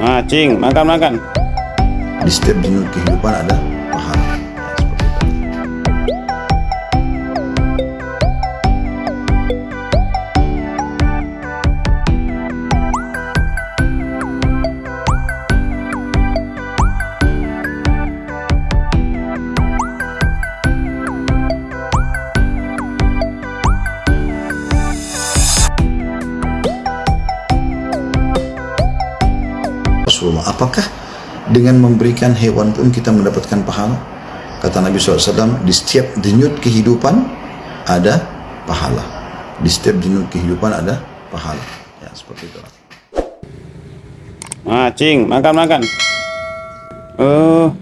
Nah, cing, makan makan. Di setiap jenut kehidupan ada Rasulullah, apakah dengan memberikan hewan pun kita mendapatkan pahala? Kata Nabi SAW, di setiap denyut kehidupan ada pahala. Di setiap denyut kehidupan ada pahala. Ya, seperti itu. Nah, cing, makan makan. Oh,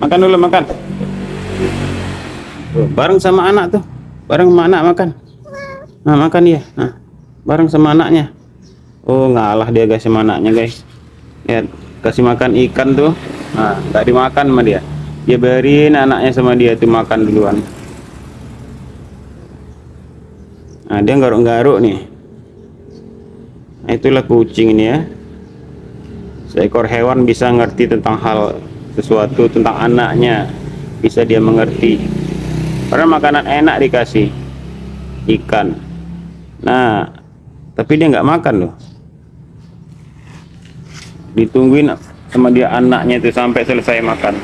makan dulu makan. Tuh, bareng sama anak tuh, bareng sama anak makan. Nah, makan dia. Nah, bareng sama anaknya. Oh, ngalah dia guys sama anaknya guys. Ya, kasih makan ikan tuh. Nah, nggak dimakan sama dia. Dia biarin anaknya sama dia tuh makan duluan. Nah, dia garuk-garuk nih. Nah, itulah kucing ini ya. Seekor hewan bisa ngerti tentang hal sesuatu tentang anaknya, bisa dia mengerti. Karena makanan enak dikasih ikan. Nah, tapi dia nggak makan loh. Ditungguin sama dia anaknya itu sampai selesai makan.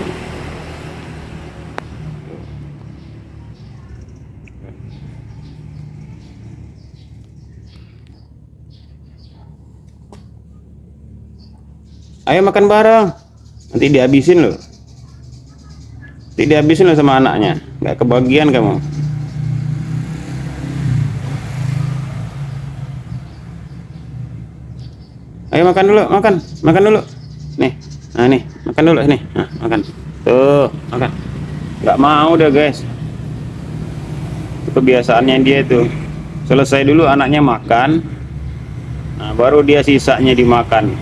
Ayo makan bareng. Nanti dihabisin loh. Nanti dihabisin loh sama anaknya. Nggak kebagian kamu. Ayo makan dulu, makan, makan dulu. Nih, nah nih, makan dulu nih, nah, makan. Tuh, makan. Nggak mau deh guys. Itu kebiasaannya dia tuh. Selesai dulu anaknya makan, nah baru dia sisanya dimakan.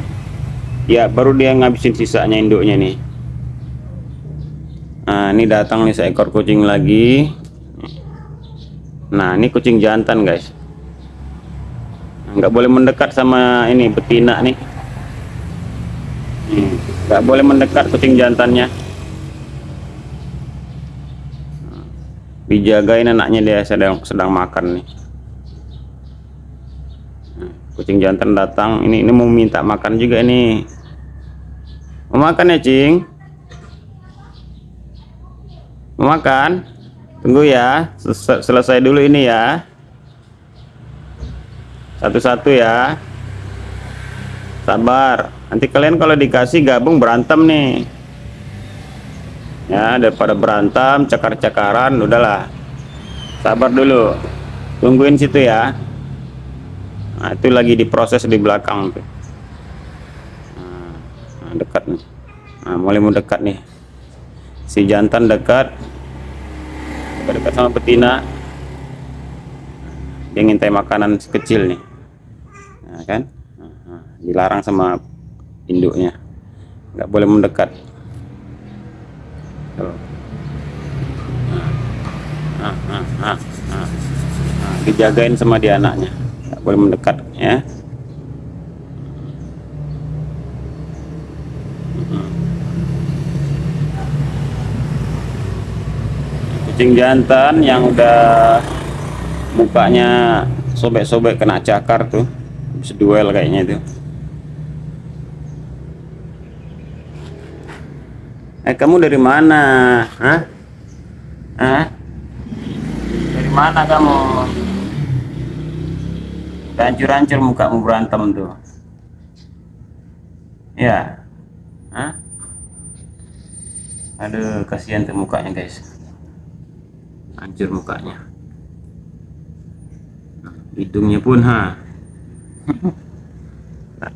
Ya, baru dia ngabisin sisanya induknya nih. Nah, ini datang nih seekor kucing lagi. Nah, ini kucing jantan guys nggak boleh mendekat sama ini betina nih. Nggak boleh mendekat kucing jantannya. Dijagain anaknya dia sedang sedang makan nih. Kucing jantan datang ini ini mau minta makan juga nih. Mau makan ya cing? Mau makan? Tunggu ya selesai dulu ini ya satu-satu ya. Sabar. Nanti kalian kalau dikasih gabung berantem nih. Ya daripada berantem cakar-cakaran udahlah. Sabar dulu. Tungguin situ ya. Nah itu lagi diproses di belakang tuh. Nah, dekat nih. Nah, mulai mau dekat nih. Si jantan dekat. Dekat-dekat sama betina. Dia ngintai makanan kecil nih. nah, kan? Nah, dilarang sama induknya. Nggak boleh mendekat. Tuh. Nah, nah, nah, nah, nah, dijagain sama dia anaknya. Nggak boleh mendekat ya. Kucing jantan yang udah mukanya sobek-sobek kena cakar tuh habis duel kayaknya itu. Eh kamu dari mana? Hah? Hah? dari mana kamu? Hancur-hancur mukamu berantem tuh. Ya. Hah? aduh kasihan tuh mukanya guys. Hancur mukanya. Hidungnya pun ha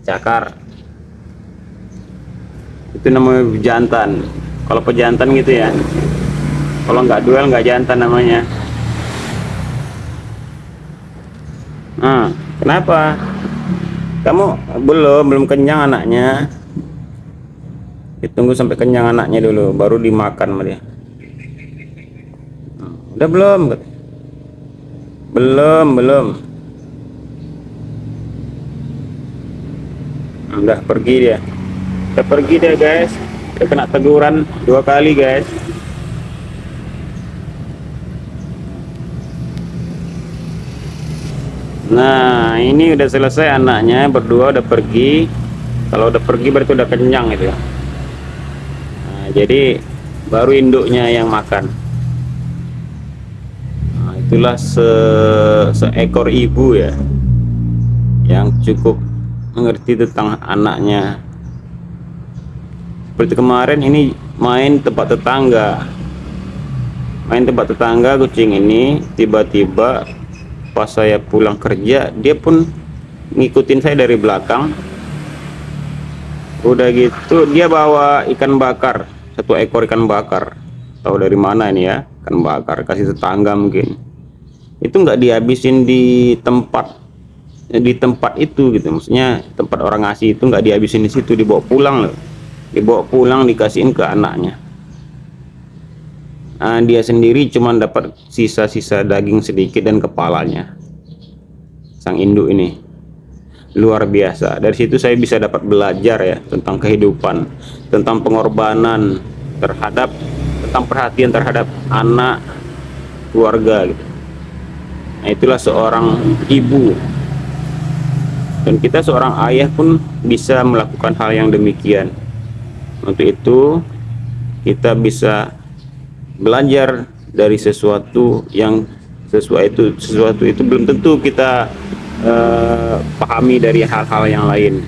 cakar. Itu namanya jantan. Kalau pejantan gitu ya. Kalau nggak duel nggak jantan namanya. Nah kenapa? Kamu belum belum kenyang anaknya. Ditunggu sampai kenyang anaknya dulu baru dimakan sama dia. Udah belum? Belum belum udah pergi dia. Udah pergi dia guys. Dia kena teguran dua kali guys. Nah ini udah selesai anaknya. Berdua udah pergi. Kalau udah pergi berarti udah kenyang itu ya. Nah, jadi baru induknya yang makan. Nah, itulah se seekor ibu ya. Yang cukup mengerti tentang anaknya. Seperti kemarin ini main tempat tetangga. Main tempat tetangga kucing ini tiba-tiba pas saya pulang kerja dia pun ngikutin saya dari belakang. Udah gitu dia bawa ikan bakar satu ekor ikan bakar. Tahu dari mana ini ya? Ikan bakar kasih tetangga mungkin. Itu nggak dihabisin di tempat di tempat itu gitu. Maksudnya tempat orang ngasih itu nggak dihabisin di situ dibawa pulang loh. Dibawa pulang dikasihin ke anaknya. Nah, dia sendiri cuma dapat sisa-sisa daging sedikit dan kepalanya. Sang induk ini. Luar biasa. Dari situ saya bisa dapat belajar ya tentang kehidupan tentang pengorbanan terhadap tentang perhatian terhadap anak keluarga gitu. Nah itulah seorang ibu dan kita seorang ayah pun bisa melakukan hal yang demikian. Untuk itu kita bisa belajar dari sesuatu yang sesuai itu sesuatu itu belum tentu kita uh, pahami dari hal-hal yang lain.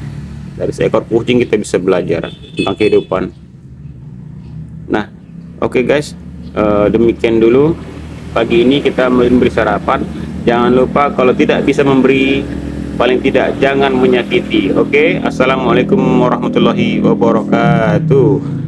Dari seekor kucing kita bisa belajar tentang kehidupan. Nah oke okay guys uh, demikian dulu. Pagi ini kita memberi sarapan. Jangan lupa kalau tidak bisa memberi paling tidak jangan menyakiti oke okay? assalamualaikum warahmatullahi wabarakatuh